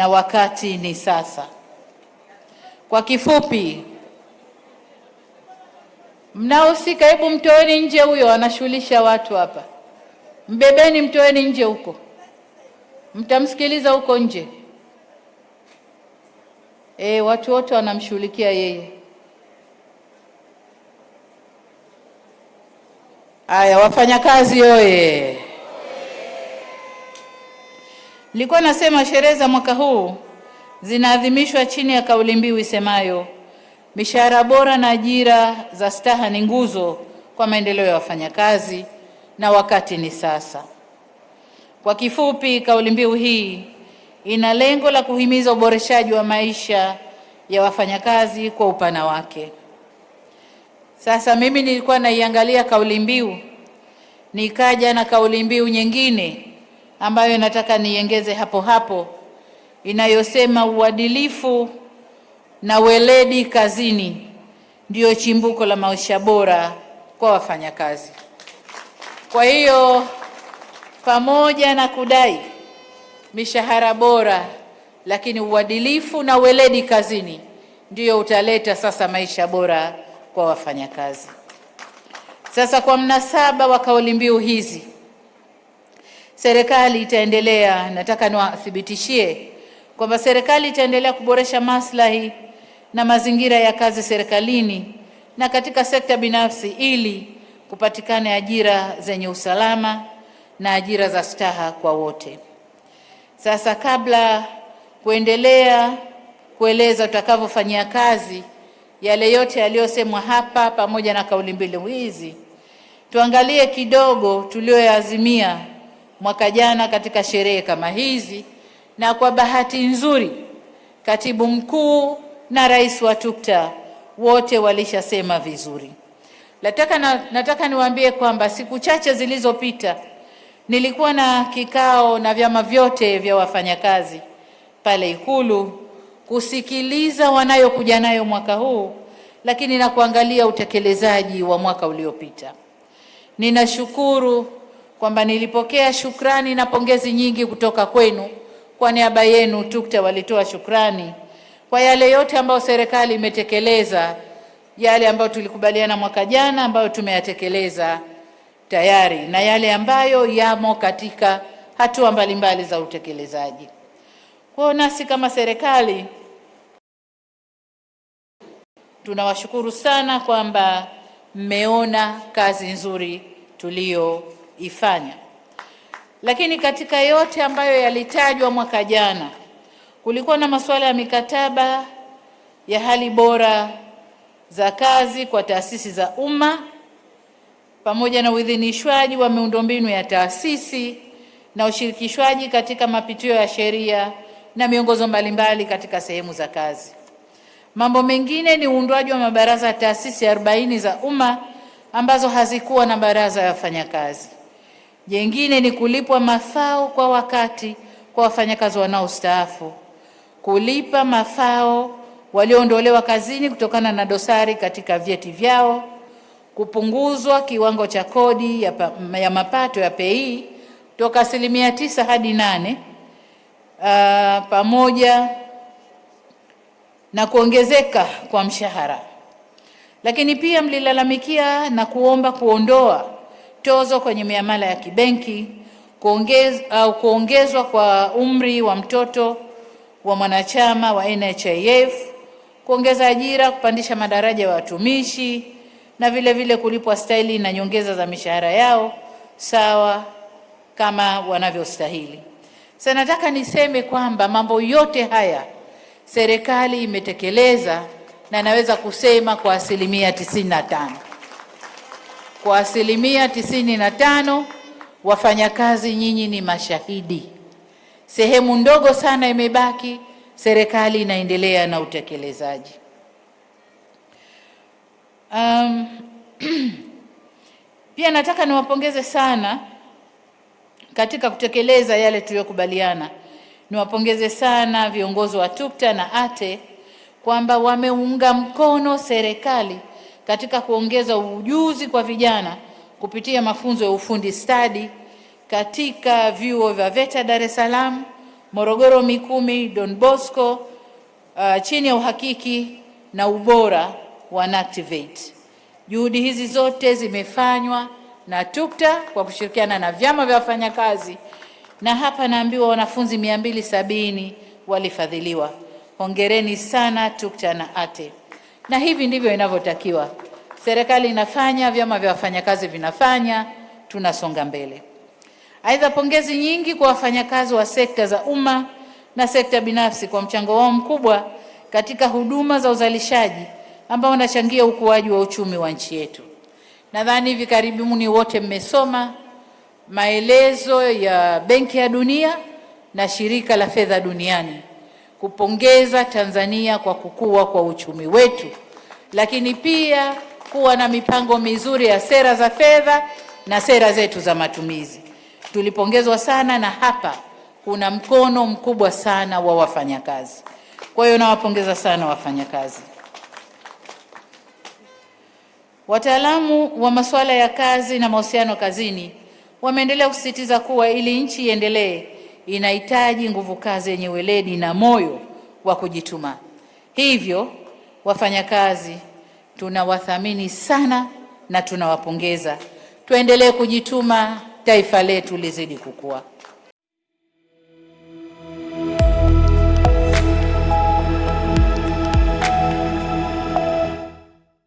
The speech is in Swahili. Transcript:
na wakati ni sasa. Kwa kifupi, mnaohusika, hebu mtoeni nje huyo, anashughulisha watu hapa. Mbebeni, mtoeni nje huko, mtamsikiliza huko nje. E, watu wote wanamshughulikia yeye. Aya, wafanyakazi oye! Nilikuwa nasema sherehe za mwaka huu zinaadhimishwa chini ya kauli mbiu isemayo mishahara bora na ajira za staha ni nguzo kwa maendeleo ya wafanyakazi na wakati ni sasa. Kwa kifupi, kauli mbiu hii ina lengo la kuhimiza uboreshaji wa maisha ya wafanyakazi kwa upana wake. Sasa mimi nilikuwa naiangalia kauli mbiu, nikaja na kauli mbiu nyingine ambayo nataka niongeze hapo hapo inayosema uadilifu na weledi kazini ndio chimbuko la maisha bora kwa wafanyakazi. Kwa hiyo pamoja na kudai mishahara bora, lakini uadilifu na weledi kazini ndio utaleta sasa maisha bora kwa wafanyakazi. Sasa kwa mnasaba wa kauli mbiu hizi, serikali itaendelea, nataka niwathibitishie kwamba serikali itaendelea kuboresha maslahi na mazingira ya kazi serikalini na katika sekta binafsi ili kupatikana ajira zenye usalama na ajira za staha kwa wote. Sasa kabla kuendelea kueleza tutakavyofanyia kazi yale yote yaliyosemwa hapa pamoja na kauli mbili hizi, tuangalie kidogo tulioyaazimia mwaka jana katika sherehe kama hizi, na kwa bahati nzuri katibu mkuu na rais wa TUCTA wote walishasema vizuri. Nataka, na, nataka niwaambie kwamba siku chache zilizopita nilikuwa na kikao na vyama vyote vya wafanyakazi pale Ikulu kusikiliza wanayokuja nayo mwaka huu, lakini na kuangalia utekelezaji wa mwaka uliopita. Ninashukuru kwamba nilipokea shukrani na pongezi nyingi kutoka kwenu. Kwa niaba yenu TUCTA walitoa shukrani kwa yale yote ambayo serikali imetekeleza, yale ambayo tulikubaliana mwaka jana ambayo tumeyatekeleza tayari na yale ambayo yamo katika hatua mbalimbali za utekelezaji. Kwa nasi kama serikali tunawashukuru sana kwamba mmeona kazi nzuri tuliyoifanya. Lakini katika yote ambayo yalitajwa mwaka jana, kulikuwa na masuala ya mikataba ya hali bora za kazi kwa taasisi za umma pamoja na uidhinishwaji wa miundombinu ya taasisi na ushirikishwaji katika mapitio ya sheria na miongozo mbalimbali katika sehemu za kazi. Mambo mengine ni uundwaji wa mabaraza ya taasisi arobaini za umma ambazo hazikuwa na baraza ya wafanyakazi. Jengine ni kulipwa mafao kwa wakati kwa wafanyakazi wanaostaafu, kulipa mafao walioondolewa kazini kutokana na dosari katika vyeti vyao, kupunguzwa kiwango cha kodi ya, pa, ya mapato ya PAYE toka asilimia tisa hadi nane uh, pamoja na kuongezeka kwa mshahara. Lakini pia mlilalamikia na kuomba kuondoa tozo kwenye miamala ya kibenki, kuongez, au kuongezwa kwa umri wa mtoto wa mwanachama wa NHIF, kuongeza ajira, kupandisha madaraja ya watumishi na vile vile kulipwa staili na nyongeza za mishahara yao sawa kama wanavyostahili. Sasa nataka niseme kwamba mambo yote haya serikali imetekeleza na naweza kusema kwa asilimia tisini na tano. Kwa asilimia tisini na tano, wafanyakazi nyinyi ni mashahidi. Sehemu ndogo sana imebaki, serikali inaendelea na utekelezaji. Um, pia nataka niwapongeze sana katika kutekeleza yale tuliyokubaliana. Niwapongeze sana viongozi wa TUCTA na ATE kwamba wameunga mkono serikali katika kuongeza ujuzi kwa vijana kupitia mafunzo ya ufundi stadi katika vyuo vya VETA Dar es Salaam, Morogoro Mikumi, Don Bosco uh, chini ya uhakiki na ubora wa NACTIVATE. Juhudi hizi zote zimefanywa na TUCTA kwa kushirikiana na vyama vya wafanyakazi, na hapa naambiwa wanafunzi mia mbili sabini walifadhiliwa. Hongereni sana TUCTA na ATE, na hivi ndivyo inavyotakiwa. Serikali inafanya, vyama vya wafanyakazi vinafanya, tunasonga mbele. Aidha, pongezi nyingi kwa wafanyakazi wa sekta za umma na sekta binafsi kwa mchango wao mkubwa katika huduma za uzalishaji ambao unachangia ukuaji wa uchumi wa nchi yetu. Nadhani hivi karibuni wote mmesoma maelezo ya Benki ya Dunia na Shirika la Fedha Duniani kupongeza Tanzania kwa kukua kwa uchumi wetu, lakini pia kuwa na mipango mizuri ya sera za fedha na sera zetu za matumizi. Tulipongezwa sana na hapa kuna mkono mkubwa sana wa wafanyakazi. Kwa hiyo nawapongeza sana wafanyakazi. Wataalamu wa masuala ya kazi na mahusiano kazini wameendelea kusisitiza kuwa ili nchi iendelee inahitaji nguvu kazi yenye weledi na moyo wa kujituma. Hivyo wafanyakazi tunawathamini sana na tunawapongeza. Tuendelee kujituma, taifa letu lizidi kukua.